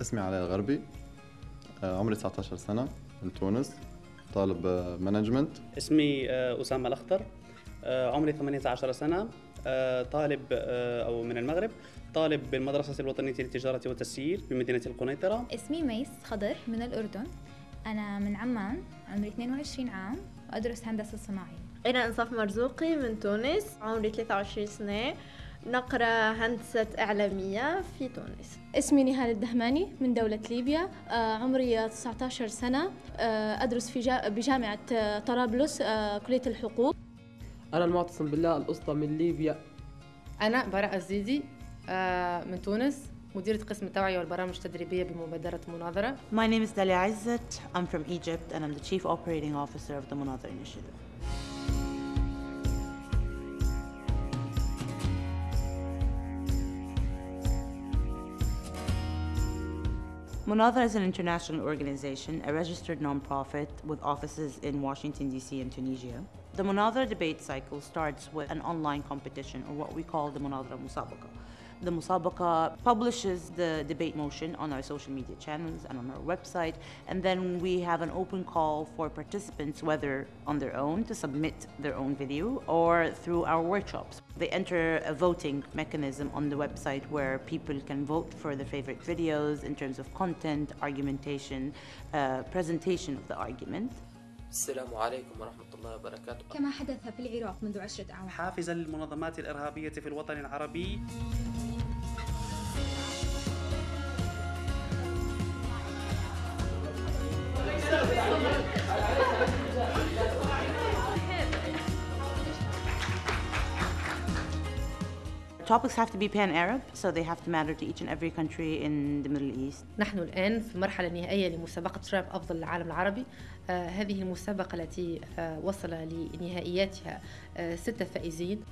اسمي علاء الغربي. آه، عمري 19 سنة من تونس طالب management اسمي آه، أسامة الأخضر آه، عمري 18 سنة. طالب أو من المغرب. طالب بالمدرسة الوطنية للتجارة والتسيير بمدينة القنيطرة. اسمي ميس خضر من الأردن. أنا من عمان عمري 22 عام وأدرس هندسة صناعية. أنا إنصاف مرزوقي من تونس عمري 23 سنة. نقرأ هندسة إعلامية في تونس اسمي نهال الدهماني من دولة ليبيا آه، عمري 19 سنة آه، أدرس في بجامعة آه، طرابلس كلية الحقوق أنا المعتصم بالله الأسطى من ليبيا أنا براء الزيدي من تونس مديرة قسم التوعية والبرامج التدريبية بمبادرة مناظرة. My name is Dalia Izzet. I'm from Egypt and I'm the Chief Operating Officer of the Munazara Initiative. Munadhara is an international organization, a registered nonprofit with offices in Washington, D.C. and Tunisia. The Munadhara debate cycle starts with an online competition, or what we call the Munadhara Musabaqa. The Musabaqa publishes the debate motion on our social media channels and on our website, and then we have an open call for participants, whether on their own to submit their own video or through our workshops. They enter a voting mechanism on the website where people can vote for their favorite videos in terms of content, argumentation, uh, presentation of the argument. السلام عليكم ورحمة الله وبركاته كما حدث في العراق منذ عشرة أعوام حافزا للمنظمات الإرهابية في الوطن العربي topics have to be pan-Arab, so they have to matter to each and every country in the Middle East. نحن الآن في المرحلة النهائية لمسابقة تراب أفضل العالم العربي. آه هذه المسابقة التي آه وصل لنهائياتها آه ستة فائزين.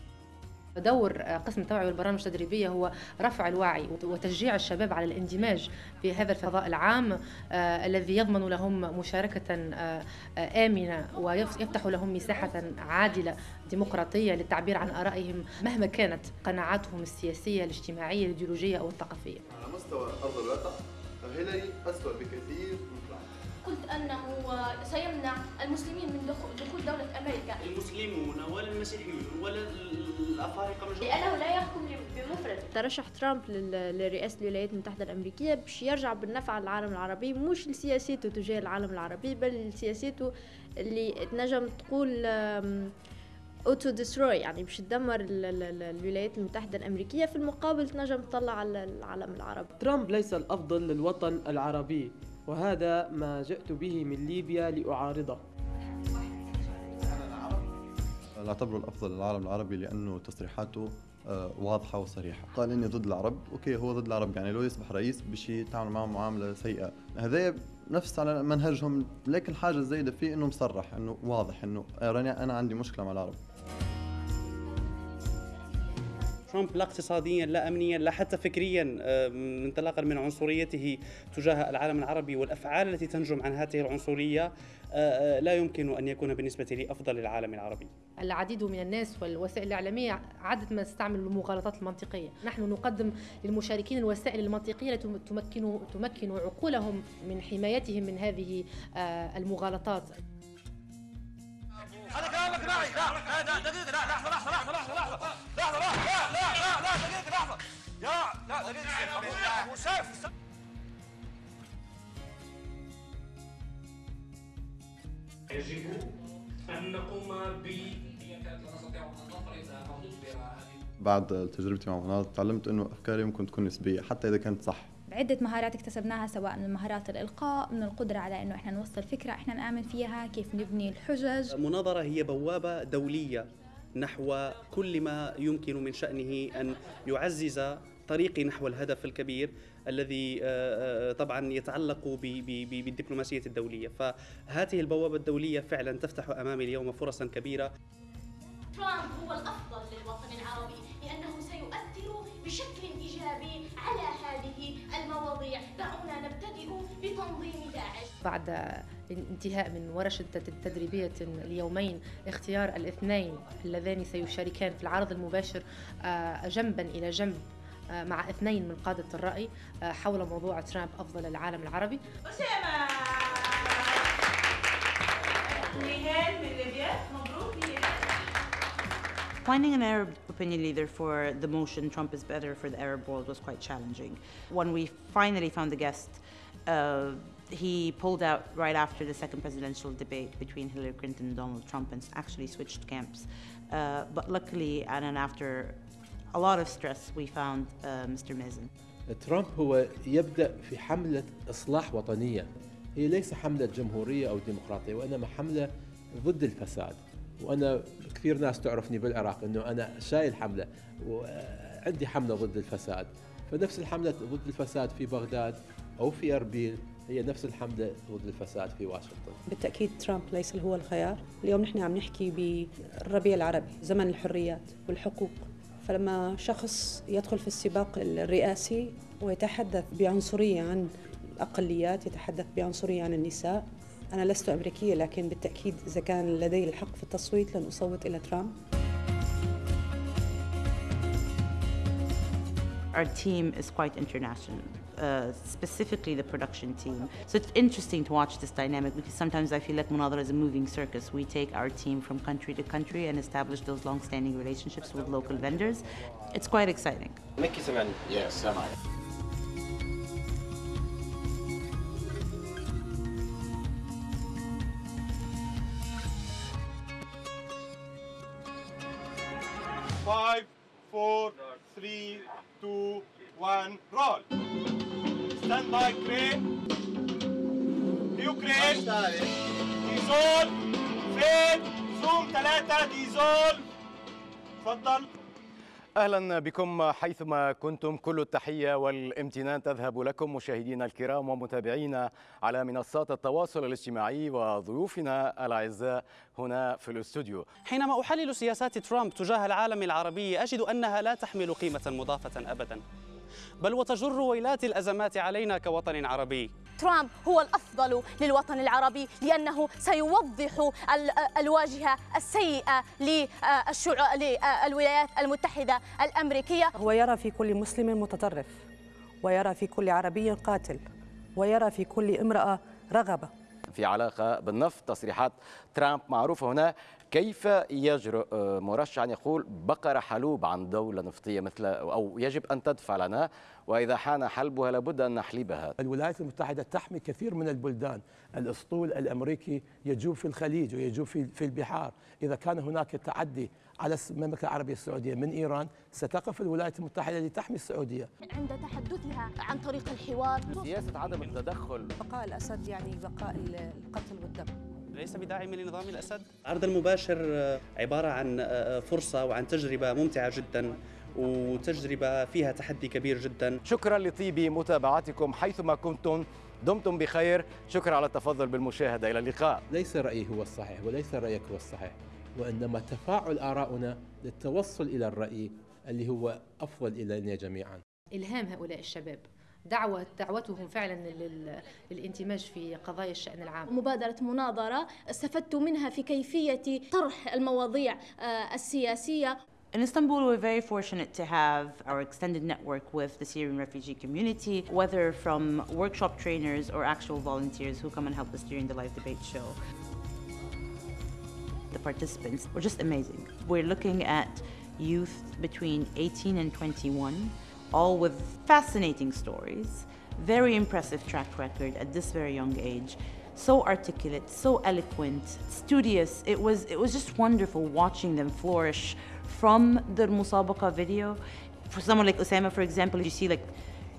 دور قسم التوعية والبرامج التدريبية هو رفع الوعي وتشجيع الشباب على الاندماج في هذا الفضاء العام آه الذي يضمن لهم مشاركة آه آمنة ويفتح لهم مساحة عادلة ديمقراطية للتعبير عن آرائهم مهما كانت قناعاتهم السياسية الاجتماعية الإيديولوجية أو الثقافية. على مستوى أرض الواقع هيلاري أسوأ بكثير من قلت أنه سيمنع المسلمين من دخول دولة أمريكا. المسلمون ولا المسيحيون ولا الأفارقة مجموعة لأنه لا يحكم بمفرد. ترشح ترامب لرئاسة الولايات المتحدة الأمريكية باش يرجع بالنفع للعالم العربي مش لسياسته تجاه العالم العربي بل لسياسته اللي تنجم تقول auto destroy يعني باش تدمر الولايات المتحدة الأمريكية. في المقابل تنجم تطلع على العالم العربي. ترامب ليس الأفضل للوطن العربي وهذا ما جئت به من ليبيا لأعارضه. لا أعتبره الأفضل للعالم العربي لأنه تصريحاته آه، واضحة وصريحة. قال إني ضد العرب. أوكي هو ضد العرب. يعني لو يصبح رئيس بشي يتعامل معهم معاملة سيئة. هذا نفس على منهجهم. لكن الحاجة الزايدة فيه إنه مصرح إنه واضح إنه أنا عندي مشكلة مع العرب. ترامب لا اقتصاديا لا امنيا لا حتى فكريا آه، انطلاقا من عنصريته تجاه العالم العربي والأفعال التي تنجم عن هذه العنصرية آه، آه، لا يمكن أن يكون بالنسبة لي أفضل للعالم العربي. العديد من الناس والوسائل الإعلامية عادة ما تستعمل المغالطات المنطقية، نحن نقدم للمشاركين الوسائل المنطقية التي تمكن تمكن عقولهم من حمايتهم من هذه المغالطات. هذا كلامك معي لا لا دقيقة لا لحظة لحظة لحظة يجب ان نقوم ب بعد تجربتي مع مناضل تعلمت إنه أفكاري ممكن تكون نسبية حتى إذا كانت صح. عدة مهارات اكتسبناها سواء من مهارات الإلقاء من القدرة على أنه إحنا نوصل فكرة إحنا نآمن فيها كيف نبني الحجج. المناظرة هي بوابة دولية نحو كل ما يمكن من شأنه أن يعزز طريقي نحو الهدف الكبير الذي آه، آه، طبعا يتعلق بالدبلوماسية الدولية. فهذه البوابة الدولية فعلا تفتح أمامي اليوم فرصا كبيرة. ترامب هو الأفضل للوطن العربي لأنه سيؤثر بشكل إيجابي على هذه المواضيع. دعونا نبتدئ بتنظيم داعش. بعد انتهاء من ورشة تدريبية اليومين اختيار الاثنين اللذان سيشاركان في العرض المباشر آه، جنبا إلى جنب. مع اثنين من قادة الرأي حول موضوع ترامب أفضل العالم العربي أسامة نهال من ليبيا مبروك Finding an Arab opinion leader for the motion Trump is better for the Arab world was quite challenging. When we finally found the guest, uh, he pulled out right after the second presidential debate between Hillary Clinton and Donald Trump and actually switched camps. Uh, but luckily, and then after a lot of stress, we found uh, Mr. Mazen. ترامب هو يبدأ في حملة إصلاح وطنية. هي ليس حملة جمهورية أو ديمقراطية وإنما حملة ضد الفساد. وأنا كثير ناس تعرفني بالعراق أنه أنا شايل حملة وعندي حملة ضد الفساد. فنفس الحملة ضد الفساد في بغداد أو في أربيل هي نفس الحملة ضد الفساد في واشنطن. بالتأكيد ترامب ليس هو الخيار. اليوم نحن عم نحكي بالربيع العربي زمن الحريات والحقوق. فلما شخص يدخل في السباق الرئاسي ويتحدث بعنصرية عن الأقليات يتحدث بعنصرية عن النساء أنا لست أمريكية لكن بالتأكيد إذا كان لدي الحق في التصويت لن أصوت إلى ترامب. Our team is quite international, uh, specifically the production team. So it's interesting to watch this dynamic because sometimes I feel like Munadara is a moving circus. We take our team from country to country and establish those long-standing relationships with local vendors. It's quite exciting. Mickey Semani. Yes, Semani. Five, four, three, two, one, roll. Stand by crane. New crane. ديزول فين زوم ثلاثة ديزول تفضل أهلا بكم حيثما كنتم كل التحية والامتنان تذهب لكم مشاهدينا الكرام ومتابعينا على منصات التواصل الاجتماعي وضيوفنا الأعزاء هنا في الاستوديو. حينما أحلل سياسات ترامب تجاه العالم العربي أجد أنها لا تحمل قيمة مضافة ابدا. بل وتجر ويلات الأزمات علينا كوطن عربي. ترامب هو الأفضل للوطن العربي لأنه سيوضح الواجهة السيئة للولايات المتحدة الأمريكية هو يرى في كل مسلم متطرف ويرى في كل عربي قاتل ويرى في كل امرأة رغبة في علاقة بالنفط. تصريحات ترامب معروفة هنا. كيف يجرؤ مرشح أن يقول بقرة حلوب عن دولة نفطية مثل أو يجب أن تدفع لنا؟ وإذا حان حلبها لابد أن نحلبها. الولايات المتحدة تحمي كثير من البلدان. الأسطول الأمريكي يجوب في الخليج ويجوب في, في البحار. إذا كان هناك تعدي على المملكة العربية السعودية من إيران ستقف الولايات المتحدة لتحمي السعودية. عند تحدثها عن طريق الحوار. سياسة عدم التدخل. بقاء الأسد يعني بقاء القتل والدم. ليس بداعم لنظام الأسد. العرض المباشر عبارة عن فرصة وعن تجربة ممتعة جدا وتجربة فيها تحدي كبير جدا. شكرا لطيب متابعتكم حيثما كنتم. دمتم بخير. شكرا على التفضل بالمشاهدة. إلى اللقاء. ليس رأيي هو الصحيح وليس رأيك هو الصحيح. وإنما تفاعل آراؤنا للتوصل إلى الرأي اللي هو أفضل إلينا جميعا إلهام هؤلاء الشباب دعوة دعوتهم فعلا للانتماج في قضايا الشأن العام مبادرة مناظرة استفدت منها في كيفية طرح المواضيع السياسية In Istanbul, we're very fortunate to have our extended network with the Syrian refugee community, whether from workshop trainers or actual volunteers who come and help us during the live debate show. The participants were just amazing. We're looking at youth between 18 and 21 all with fascinating stories, very impressive track record at this very young age, so articulate, so eloquent, studious. It was, it was just wonderful watching them flourish from the Musabaqa video. For someone like Osama, for example, you see like,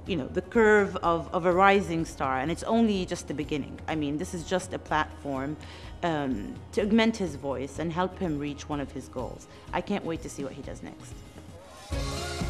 you know, the curve of, of a rising star, and it's only just the beginning. I mean, this is just a platform um, to augment his voice and help him reach one of his goals. I can't wait to see what he does next.